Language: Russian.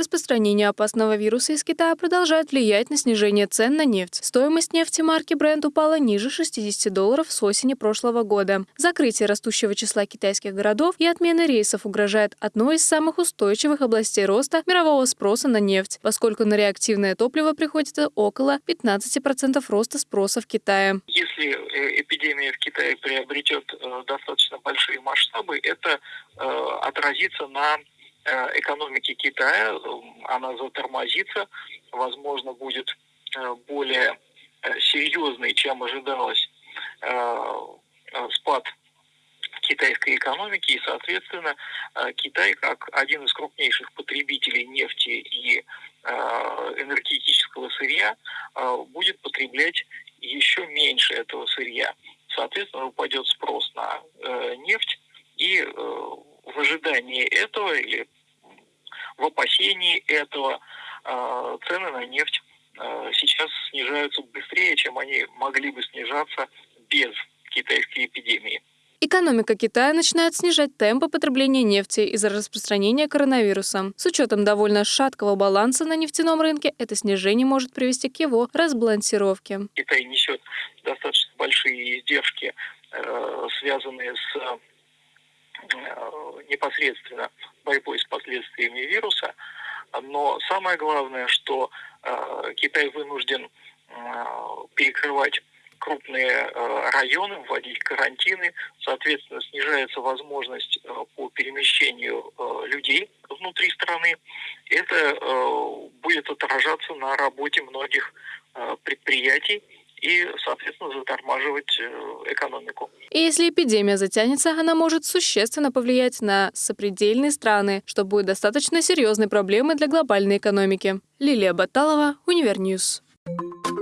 Распространение опасного вируса из Китая продолжает влиять на снижение цен на нефть. Стоимость нефти марки Brent упала ниже 60 долларов с осени прошлого года. Закрытие растущего числа китайских городов и отмена рейсов угрожает одной из самых устойчивых областей роста мирового спроса на нефть, поскольку на реактивное топливо приходится около 15% роста спроса в Китае. Если э, эпидемия в Китае приобретет э, достаточно большие масштабы, это э, отразится на Э, экономики Китая, она затормозится, возможно, будет более серьезный, чем ожидалось спад китайской экономики, и, соответственно, Китай, как один из крупнейших потребителей нефти и энергетического сырья, будет потреблять еще меньше этого сырья. Соответственно, упадет спрос на нефть, и в ожидании этого или в опасении этого э, цены на нефть э, сейчас снижаются быстрее, чем они могли бы снижаться без китайской эпидемии. Экономика Китая начинает снижать темпы потребления нефти из-за распространения коронавируса. С учетом довольно шаткого баланса на нефтяном рынке, это снижение может привести к его разбалансировке. Китай несет достаточно большие издержки, э, связанные с непосредственно борьбой с последствиями вируса. Но самое главное, что э, Китай вынужден э, перекрывать крупные э, районы, вводить карантины, соответственно, снижается возможность э, по перемещению э, людей внутри страны. Это будет отражаться на работе многих предприятий, и, соответственно, затормаживать экономику. И если эпидемия затянется, она может существенно повлиять на сопредельные страны, что будет достаточно серьезной проблемой для глобальной экономики. Лилия Баталова, Универ news. Thank you